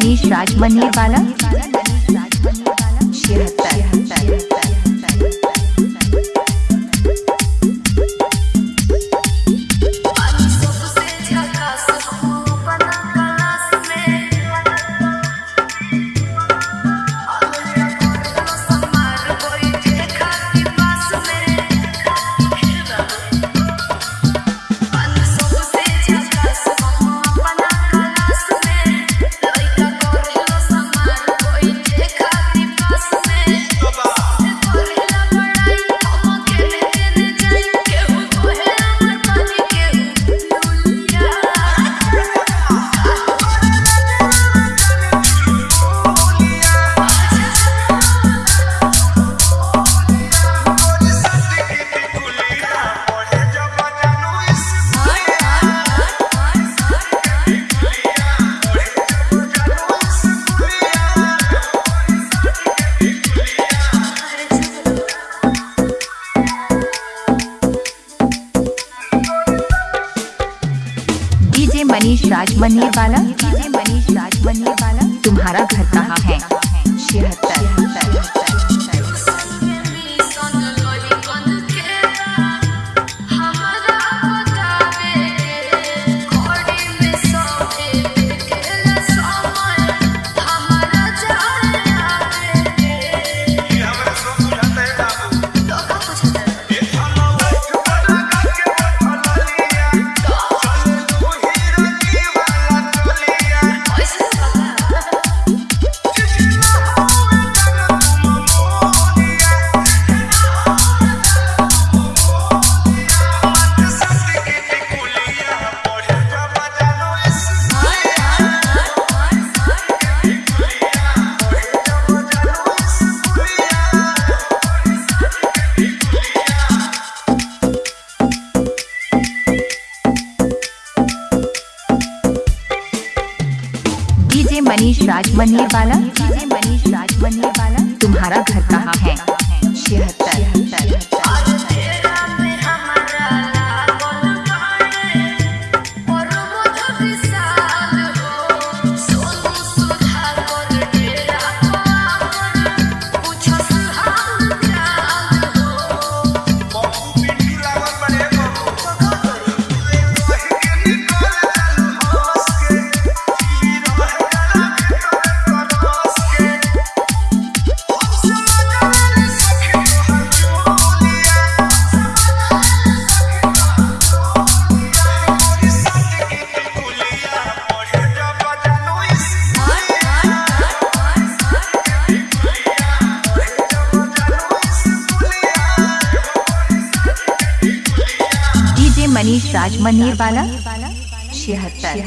मनीष राज मन्नेर वाला मनीष राज मन्नेर वाला मनीष राज बनने वाला तुम्हारा घर कहाँ है? छिहत्तर डीजे मनीष राज बनने वाला डीजे मनीष राज बनने वाला तुम्हारा घर कहाँ है? छिहत्तर मनीष राज मनीर वाला छिहत्तर।